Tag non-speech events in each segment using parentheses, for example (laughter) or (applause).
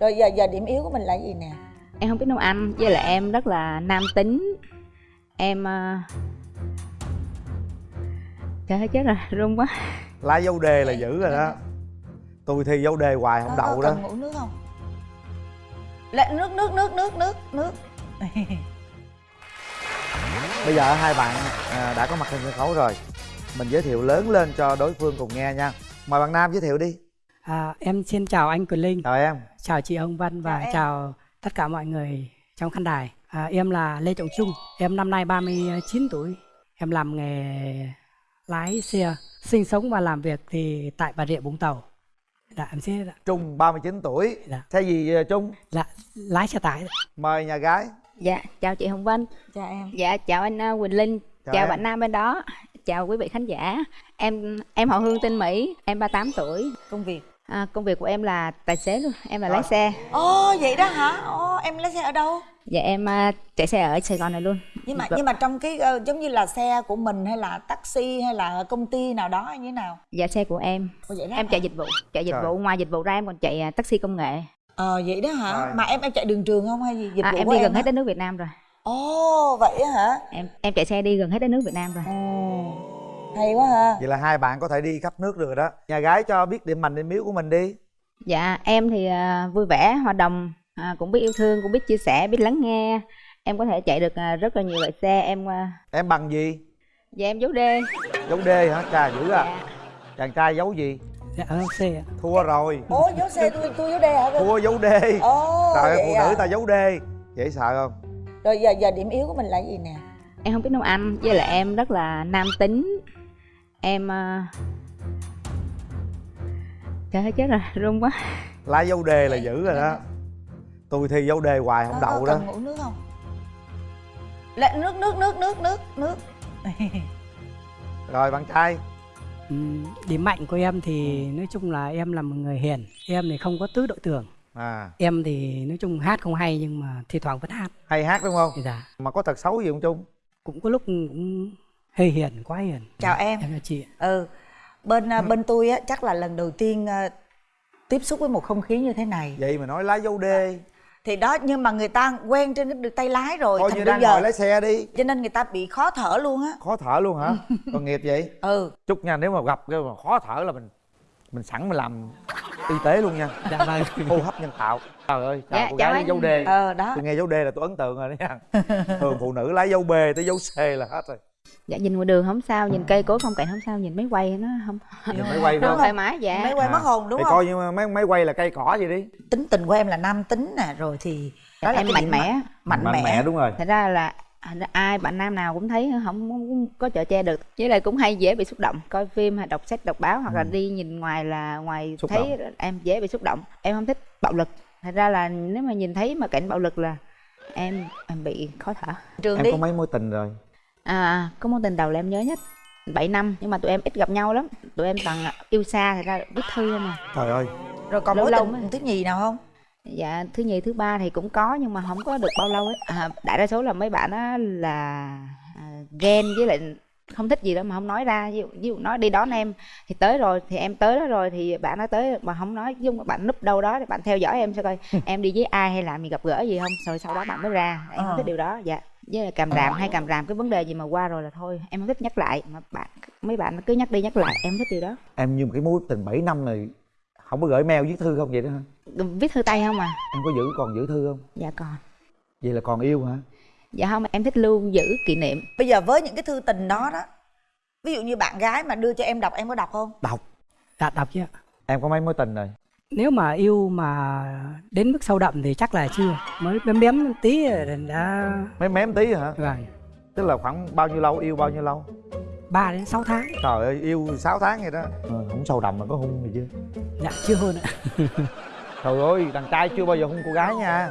rồi giờ giờ điểm yếu của mình là gì nè? Em không biết nấu ăn với lại em rất là nam tính. Em uh... trời ơi chết rồi run quá. Lá dấu đề là dữ rồi đó. tôi thi dấu đề hoài không đậu đó. cần uống nước không? Lệ, nước nước nước nước nước nước. (laughs) Bây giờ hai bạn à, đã có mặt trên sân khấu rồi. Mình giới thiệu lớn lên cho đối phương cùng nghe nha. Mời bạn nam giới thiệu đi À, em xin chào anh Quỳnh Linh, chào em. Chào chị Hồng Vân và Chào chào, tất cả mọi người trong khán đài. À, em là Lê Trọng Trung, em năm nay 39 tuổi. Em làm nghề lái xe, sinh sống và làm việc thì tại Bà Rịa Vũng Tàu. Dạ, em sẽ trung 39 tuổi. Dạ. xe gì à, trung? Là lái xe tải. mời nhà gái. Dạ chào chị hồng vân. Chào em. Dạ chào anh uh, quỳnh linh. Chào chào, bạn nam bên đó. Chào quý vị khán giả. Em em họ hương tên mỹ. Em 38 tuổi. Công việc à, công việc của em là tài xế luôn em là Ờ. lái xe. Ồ vậy đó hả? Ồ em lấy xe ở đâu? Dạ em uh, chạy xe ở sài gòn này luôn. Nhưng mà Vâng. nhưng mà trong cái ờ, giống như là xe của mình hay là taxi hay là công ty nào đó hay như thế nào? Dạ xe của em. Ồ, vậy đó em hả? chạy dịch vụ chạy dịch Trời. vụ ngoài dịch vụ ra em còn chạy à, taxi công nghệ. Ờ vậy đó hả? Rồi. mà em em chạy đường trường không hay gì? Dịch à, vụ em đi gần hả? hết đất nước việt nam rồi. Ồ vậy á hả? Em em chạy xe đi gần hết đất nước việt nam rồi. Ồ hay quá ha. Vậy là hai bạn có thể đi khắp nước được rồi đó. Nhà gái cho biết điểm mạnh điểm yếu của mình đi. Dạ em thì à, vui vẻ hòa đồng à, cũng biết yêu thương cũng biết chia sẻ biết lắng nghe. Em có thể chạy được à, rất là nhiều loại xe em à, em bằng gì? Dạ em giấu đê dấu đê hả? Chà dữ à. Dạ. chàng trai giấu gì? Dạ, ở xe. thua rồi. Ố dấu xe tôi tôi dấu đê hả? Thua dấu đê ồ trời ơi phụ à. nữ ta giấu đê dễ sợ không? Rồi giờ giờ điểm yếu của mình là gì nè? Em không biết nấu ăn với lại em rất là nam tính em à... trời ơi chết rồi (laughs) run quá. Lá dấu đề là dữ rồi đó. Tôi thi dấu đề hoài không đậu đó. uống nước không? Lệ, nước nước nước nước nước nước. (laughs) Rồi bạn trai. Ừm, điểm mạnh của em thì nói chung là em là một người hiền. Em thì không có tứ đội tưởng. à. Em thì nói chung hát không hay nhưng mà thi thoảng vẫn hát. hay hát đúng không? Dạ, mà có tật xấu gì không trung? Cũng có lúc cũng hơi hiền, quá hiền. chào em. Em chào chị. ừ bên à, bên tôi á chắc là lần đầu tiên à, tiếp xúc với một không khí như thế này. Vậy mà nói lá dấu đê. Thì đó nhưng mà người ta quen trên cái tay lái rồi coi như bây đang giờ ngồi lái xe đi. cho nên người ta bị khó thở luôn á. Khó thở luôn hả? (laughs) Còn nghiệp vậy? Ừ. Chúc nha nếu mà gặp cái mà khó thở là mình mình sẵn mình làm y tế luôn nha. Dạ vâng. (laughs) hô hấp nhân tạo. Trời ơi chào Dạ, cô chào gái anh. dấu đề ờ đó. Tôi nghe dấu đề là tôi ấn tượng rồi đó nha. (laughs) Thường phụ nữ lấy dấu b tới dấu c là hết rồi dạ nhìn ngoài đường không sao nhìn cây cối phong cảnh không sao nhìn máy quay nó không nhìn máy quay nó không? thoải mái dạ. Máy quay À. mất hồn đúng thì không? coi như máy máy quay là cây cỏ gì đi. Tính tình của em là nam tính nè rồi thì đó là em cái mạnh điểm mẽ. mạnh, mẽ, đúng rồi. Thật ra là ai bạn nam nào cũng thấy không, không có chở che được với lại cũng hay dễ bị xúc động coi phim hay đọc sách đọc báo hoặc là đi nhìn ngoài là ngoài Ừ. Xúc thấy em dễ bị xúc động. Em không thích bạo lực. Thật ra là nếu mà nhìn thấy mà cảnh bạo lực là em em bị khó thở. Trường em đi. có mấy mối tình rồi à. Có mối tình đầu là em nhớ nhất. 7 năm nhưng mà tụi em ít gặp nhau lắm. Tụi em toàn là yêu xa thật ra viết thư không à trời ơi. Rồi còn lâu mối lâu tình mới- thứ nhì nào không? Dạ thứ nhì thứ ba thì cũng có nhưng mà không có được bao lâu ấy à, đại đa số là mấy bạn á là à, ghen với lại không thích gì đó mà không nói ra. Ví dụ, ví dụ nói đi đón em thì tới rồi thì em tới đó rồi thì bạn nói tới mà không nói dung bạn núp đâu đó thì bạn theo dõi em sẽ coi? (laughs) Em đi với ai hay làm gì gặp gỡ gì không? Rồi sau đó bạn mới ra. Em Ờ. không thích điều đó dạ với lại càm ràm hay càm ràm cái vấn đề gì mà qua rồi là thôi em không thích nhắc lại. Mà bạn mấy bạn cứ nhắc đi nhắc lại em thích điều đó. Em như một cái mối tình 7 năm này không có gửi mail viết thư không vậy đó hả? Viết thư tay không à? Em có giữ còn giữ thư không? Dạ còn. Vậy là còn yêu hả? Dạ không em thích lưu giữ kỷ niệm. Bây giờ với những cái thư tình đó đó ví dụ như bạn gái mà đưa cho em đọc em có đọc không? Đọc. Dạ, đọc chứ. Em có mấy mối tình rồi Nếu mà yêu mà đến mức sâu đậm thì chắc là chưa. Mới bém bém tí rồi đã mấy mém tí hả vâng, tức là khoảng bao nhiêu lâu yêu bao nhiêu lâu 3 đến 6 tháng. trời ơi yêu 6 tháng vậy đó ừ, không sâu đậm mà có hung gì chưa Dạ chưa hơn ạ. (laughs) trời ơi đàn trai chưa bao giờ hung cô gái nha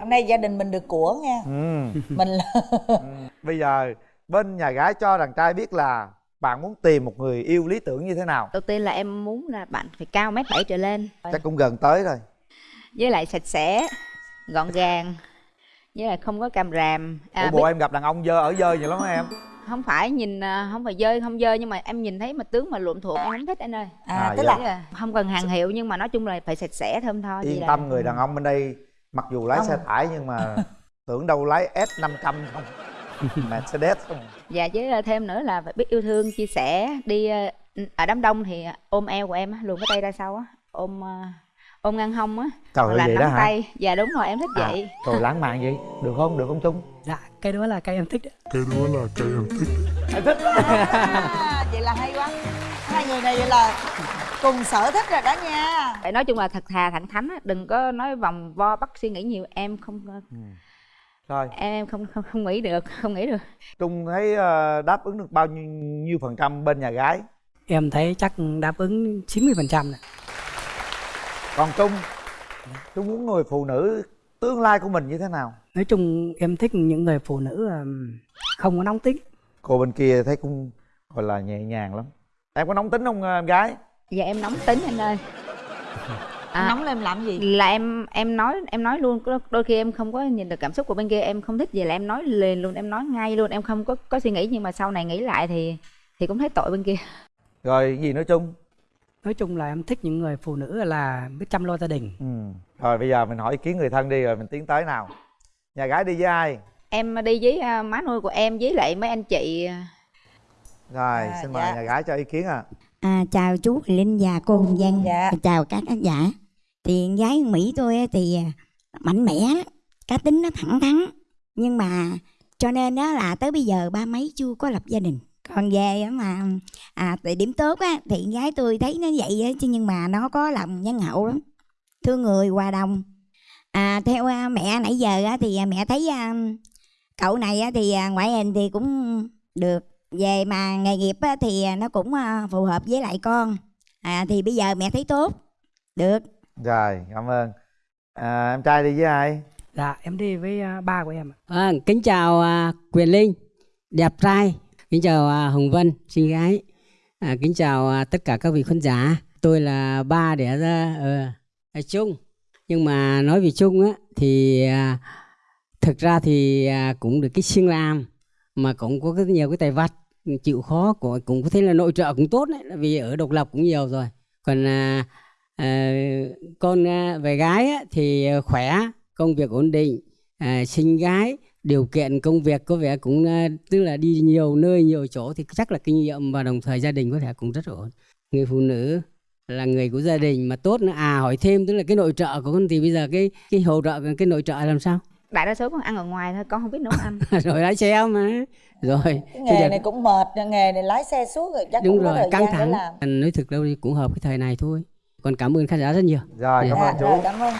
hôm nay gia đình mình được của nha ừ. mình là (laughs) ừ. bây giờ bên nhà gái cho đàn trai biết là bạn muốn tìm một người yêu lý tưởng như thế nào? Đầu tiên là em muốn là bạn phải cao mét bảy trở lên. Chắc cũng gần tới rồi. Với lại sạch sẽ gọn gàng với lại không có càm ràm. Ủa à, bộ em gặp đàn ông dơ ở dơ vậy lắm em? Không phải nhìn à, không phải dơi không dơi nhưng mà em nhìn thấy mà tướng mà luộm thuộm em không thích anh ơi. À, À, tức dạ. là Là không cần hàng hiệu nhưng mà nói chung là phải sạch sẽ thơm tho yên là- tâm người đàn ông bên đây mặc dù lái Không. xe tải nhưng mà (laughs) tưởng đâu lái S 500 không Mercedes không dạ chứ à, thêm nữa là phải biết yêu thương chia sẻ đi à, ở đám đông thì ôm eo của em á, luồn cái tay ra sau á ôm à, ôm ngang hông á trời ơi là vậy nắm đó hả? tay. Dạ đúng rồi em thích À, vậy. rồi lãng mạn vậy. Được không? Được không trung? Dạ cái đó là cái em thích đấy. cái đó là cái em thích. À, vậy là hay quá. Hai người này vậy là cùng sở thích rồi đó nha. Phải nói chung là thật thà thẳng thắn á đừng có nói vòng vo bắt suy nghĩ nhiều. Em không rồi. Em em không không không nghĩ được không nghĩ được. Trung thấy ờ, đáp ứng được bao nhiêu, nhiêu phần trăm bên nhà gái? Em thấy chắc đáp ứng 90% phần trăm còn trung? Trung muốn người phụ nữ tương lai của mình như thế nào? Nói chung em thích những người phụ nữ ừm, không có nóng tính. Cô bên kia thấy cũng gọi là nhẹ nhàng lắm. Em có nóng tính không ờ, em gái? Dạ em nóng tính anh ơi (laughs) à, nóng lên làm gì? là em em nói em nói luôn đôi- khi em không có nhìn được cảm xúc của bên kia em không thích gì là em nói liền luôn em nói ngay luôn em không có có suy nghĩ nhưng mà sau này nghĩ lại thì thì cũng thấy tội bên kia. Rồi gì nữa trung nói chung là em thích những người phụ nữ là biết chăm lo gia đình. Ừ. rồi bây giờ mình hỏi ý kiến người thân đi rồi mình tiến tới nào. Nhà gái đi với ai? Em đi với à, má nuôi của em với lại mấy anh chị. Rồi À, xin mời dạ. nhà gái cho ý kiến à À, chào chú Linh và cô Hồng Vân. Dạ. chào các khán giả. Thì gái Mỹ tôi thì à, mạnh mẽ cá tính nó thẳng thắn. Nhưng mà cho nên đó là tới bây giờ ba mấy chưa có lập gia đình. Còn về mà à tại điểm tốt á thì gái tôi thấy nó vậy á chứ nhưng mà nó có lòng nhân hậu lắm. Thương người hòa đồng. À theo à, mẹ nãy giờ á thì à, mẹ thấy à, cậu này á thì à, ngoại hình thì cũng được về mà nghề nghiệp thì nó cũng à, phù hợp với lại con à, thì bây giờ mẹ thấy tốt được rồi cảm ơn à, em trai đi với ai dạ em đi với à, ba của em ạ. Vâng, kính chào à, Quyền Linh, đẹp trai. Kính chào à, Hồng Vân, xinh gái. À, kính chào à, tất cả các vị khán giả. Tôi là ba đẻ ra ở, ở Trung. Nhưng mà nói về Trung á thì à, thực ra thì à, cũng được cái siêng làm mà cũng có rất nhiều cái tài vặt chịu khó của cũng có thể là nội trợ cũng tốt đấy vì ở độc lập cũng nhiều rồi. Còn à, à, con à, về gái á, thì à, khỏe công việc ổn định à, sinh gái điều kiện công việc có vẻ cũng à, tức là đi nhiều nơi nhiều chỗ thì chắc là kinh nghiệm và đồng thời gia đình có thể cũng rất ổn. Người phụ nữ là người của gia đình mà tốt nữa. À hỏi thêm tức là cái nội trợ của con thì bây giờ cái cái hỗ trợ cái nội trợ làm sao? Đại đa số con ăn ở ngoài thôi con không biết nấu ăn. (laughs) Rồi lái xe mà. Rồi cái nghề giờ- này cũng mệt nghề này lái xe suốt rồi chắc đúng cũng có rồi thời căng thẳng. làm. Anh nói thực đâu thì cũng hợp cái thời này thôi. Còn cảm ơn khán giả rất nhiều. Rồi cảm Dạ. ơn dạ, rồi chú cảm ơn.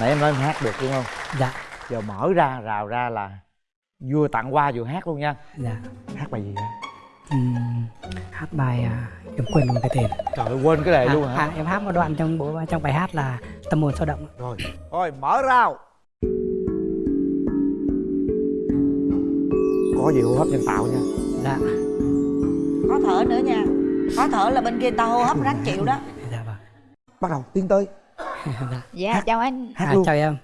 Nãy em nói em hát được đúng không? Dạ. Giờ mở ra rào ra là vừa tặng qua vừa hát luôn nha. Dạ. Hát bài gì vậy? Ừm, hát bài à, em quên luôn cái tên. Trời ơi quên cái này luôn à, hả? à, em hát một đoạn trong bộ trong bài hát là tâm hồn sao động. Rồi thôi mở rào có gì hô hấp nhân tạo nha. Dạ. Khó thở nữa nha. Khó thở là bên kia ta hô hấp ráng chịu đó. Dạ vâng. Bắt đầu tiến tới. (laughs) Dạ. dạ chào anh. Hát À, luôn. chào em.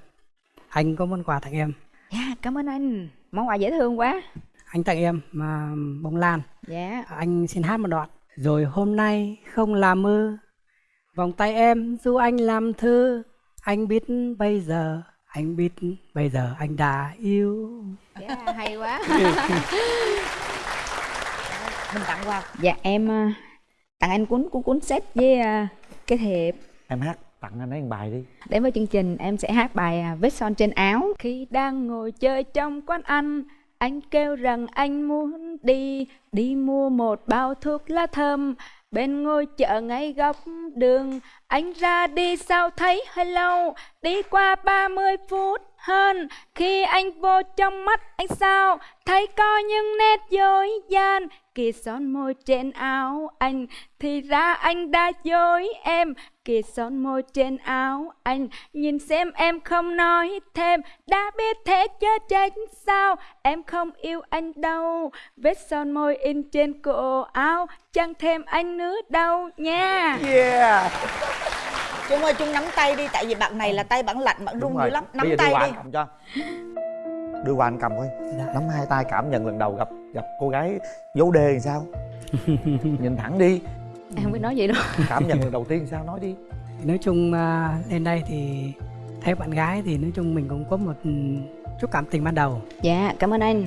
Anh có món quà tặng em. Dạ cảm ơn anh. Món quà dễ thương quá. Anh tặng em mà bông lan. Dạ. Anh xin hát một đoạn. Rồi hôm nay không làm mơ vòng tay em dù anh làm thơ. Anh biết bây giờ anh biết bây giờ anh đã yêu. Dạ hay quá. (laughs) Mình tặng quà. Dạ em à, tặng anh cuốn cuốn cuốn sách với à, cái thiệp em hát tặng anh ấy một bài đi. Đến với chương trình em sẽ hát bài à, Vết son trên áo. Khi đang ngồi chơi trong quán ăn Anh kêu rằng anh muốn đi. Đi mua một bao thuốc lá thơm Bên ngôi chợ ngay góc đường, Anh ra đi sao thấy hơi lâu. Đi qua 30 phút hơn, Khi anh vô trong mắt anh sao? Thấy có những nét dối gian Kìa son môi trên áo anh Thì ra anh đã dối em. Kìa son môi trên áo anh Nhìn xem em không nói thêm. Đã biết thế chớ trách sao Em không yêu anh đâu. Vết son môi in trên cổ áo Chẳng thêm anh nữa đâu nha. Yeah. Trung ơi Trung nắm tay đi Tại vì bạn này là tay bạn lạnh bạn run dữ lắm. Nắm bây giờ đưa tay đi. cầm cho. Đưa quà anh cầm coi Dạ. nắm hai tay cảm nhận lần đầu gặp gặp cô gái dấu đề thì sao? (laughs) Nhìn thẳng đi. Em không biết nói gì đâu cảm nhận lần đầu tiên sao? Nói đi. Nói chung à, lên đây thì thấy bạn gái thì nói chung mình cũng có một ừ, chút cảm tình ban đầu. Dạ cảm ơn anh.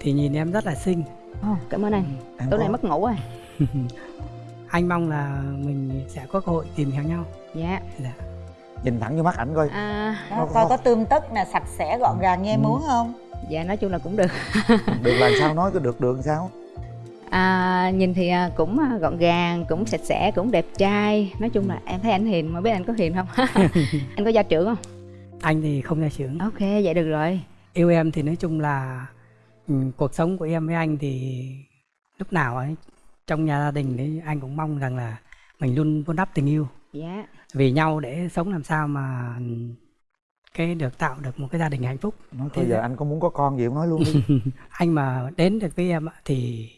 Thì nhìn em rất là xinh. Ồ, cảm ơn anh. Em tối nay mất ngủ rồi. (laughs) Anh mong là mình sẽ có cơ hội tìm hiểu nhau. Dạ. Dạ. nhìn thẳng vô mắt ảnh coi. À, Đó, Có- coi có- có tươm tất nè sạch sẽ gọn gàng như em Ừ. muốn không dạ nói chung là cũng được. Được là sao nói có được được làm sao? À, nhìn thì à, cũng à, gọn gàng cũng sạch sẽ cũng đẹp trai. Nói chung là em thấy anh hiền mà biết anh có hiền không? (laughs) Anh có gia trưởng không? Anh thì không ra trưởng. Ok vậy được rồi. Yêu em thì nói chung là ừ, cuộc sống của em với anh thì lúc nào ấy trong nhà gia đình thì anh cũng mong rằng là mình luôn vun đắp tình yêu. Dạ. Vì nhau để sống làm sao mà cái được tạo được một cái gia đình hạnh phúc. Nói thôi giờ anh có muốn có con gì không nói luôn đi. (laughs) Anh mà đến được với em ạ, thì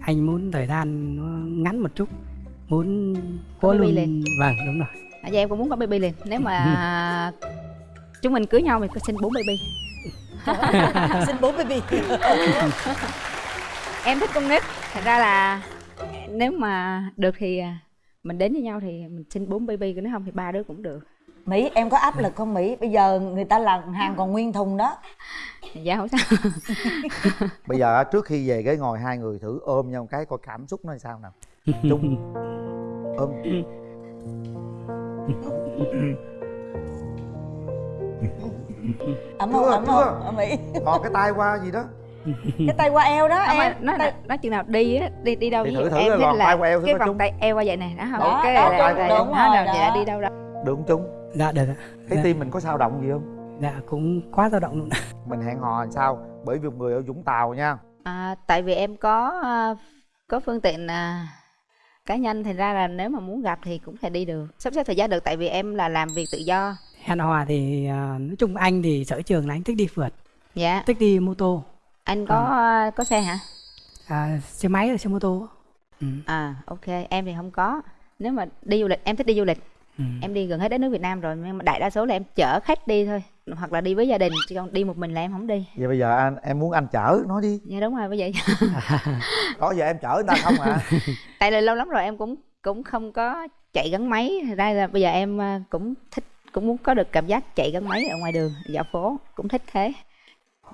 anh muốn thời gian nó ngắn một chút muốn có baby luôn liền. vâng đúng rồi. À, dạ em cũng muốn có baby liền. Nếu mà (laughs) chúng mình cưới nhau thì có sinh bốn baby. (laughs) Xin bố baby. Em thích con nít. Thật ra là nếu mà được thì à, mình đến với nhau thì mình sinh bốn baby nếu không thì ba đứa cũng được mỹ em có áp lực không mỹ? Bây giờ người ta làm hàng còn nguyên thùng đó. Dạ không sao. (laughs) Bây giờ á, trước khi về cái ngồi hai người thử ôm nhau cái coi cảm xúc nó sao nào. Chung. Ôm. Ấm không ấm không Ở mỹ. Thò cái tay qua gì đó. Cái tay qua eo đó không em. nói tay... nói chừng nào đi á đi đi đâu Thì thử thử em là thích lòn là tay qua eo cái vòng tay eo qua vậy này đó không? Đó, ok đó, là, đúng, là, đúng là, dạ đó. đi đâu đâu được không chung dạ được ạ. Thấy dạ, tim mình có sao động gì không? Dạ cũng quá dao động luôn. Mình hẹn hò làm sao? Bởi vì một người ở vũng tàu nha. À, tại vì em có à, có phương tiện à, cá nhân thành ra là nếu mà muốn gặp thì cũng thể đi được. Sắp xếp thời gian được tại vì em là làm việc tự do. Hẹn hò thì à, nói chung anh thì sở trường là anh thích đi phượt. Dạ. Thích đi mô tô. Anh có à, có xe hả? À, xe máy và xe mô tô. Ừ. à ok. Em thì không có. Nếu mà đi du lịch em thích đi du lịch Ừ. em đi gần hết đất nước Việt Nam rồi nhưng mà đại đa số là em chở khách đi thôi. Hoặc là đi với gia đình chứ còn đi một mình là em không đi. Vậy bây giờ anh em muốn anh chở nói đi. Dạ đúng rồi bởi vậy đó giờ em chở người ta không à (laughs) tại là lâu lắm rồi em cũng cũng không có chạy gắn máy. Thật ra là bây giờ em à, cũng thích cũng muốn có được cảm giác chạy gắn máy ở ngoài đường dạo phố cũng thích thế.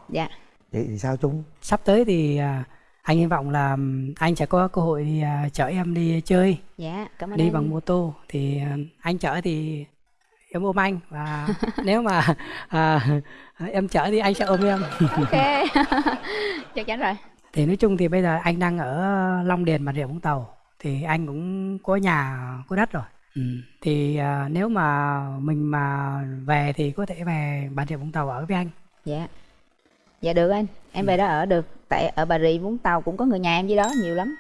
Dạ. Vậy thì sao chung sắp tới thì à, anh hy vọng là anh sẽ có cơ hội thì, à, chở em đi chơi. Dạ cảm ơn đi em bằng mô tô thì à, anh chở thì em ôm anh và (laughs) nếu mà à, em chở thì anh sẽ ôm em. Ok. (laughs) (laughs) Chắc chắn rồi. Thì nói chung thì bây giờ anh đang ở Long Điền Bà Rịa Vũng Tàu thì anh cũng có nhà có đất rồi. Ừ. thì à, nếu mà mình mà về thì có thể về Bà Rịa Vũng Tàu ở với anh. Dạ. Dạ được anh em về đó ở được tại ở bà rịa vũng tàu cũng có người nhà em dưới đó nhiều lắm.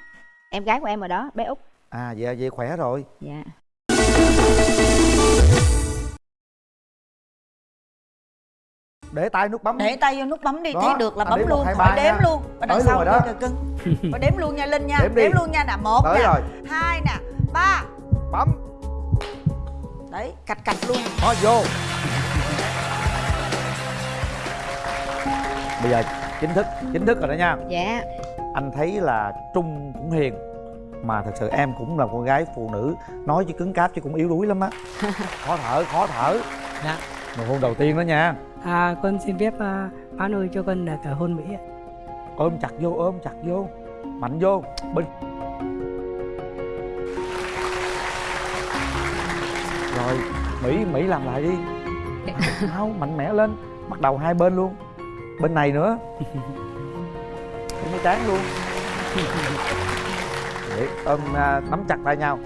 Em gái của em ở đó bé út. À vậy vậy khỏe rồi. Dạ. Để tay nút bấm. Để tay vô nút bấm đi Đó, thấy được là anh bấm luôn. ba đếm nha. luôn. Ở đằng Tới sau rồi đó. cưng. Phải đếm luôn nha linh nha. Đếm đi. đếm luôn nha nè một Tới nè rồi. hai nè ba. Bấm. Đấy cạch cạch luôn. Nó vô. (laughs) Bây giờ chính thức chính thức rồi đó nha. Dạ. Anh thấy là trung cũng hiền mà thật sự em cũng là con gái phụ nữ nói chứ cứng cáp chứ cũng yếu đuối lắm á. (laughs) Khó thở khó thở. Dạ. nụ hôn đầu tiên đó nha. À, con xin phép à, báo nuôi cho con được à, hôn Mỹ ạ. ôm chặt vô ôm chặt vô. Mạnh vô. Bên rồi mỹ mỹ làm lại đi. (laughs) Không mạnh mẽ lên. Bắt đầu hai bên luôn bên này nữa. Bên cái trán luôn. Để ôm à, nắm chặt tay nhau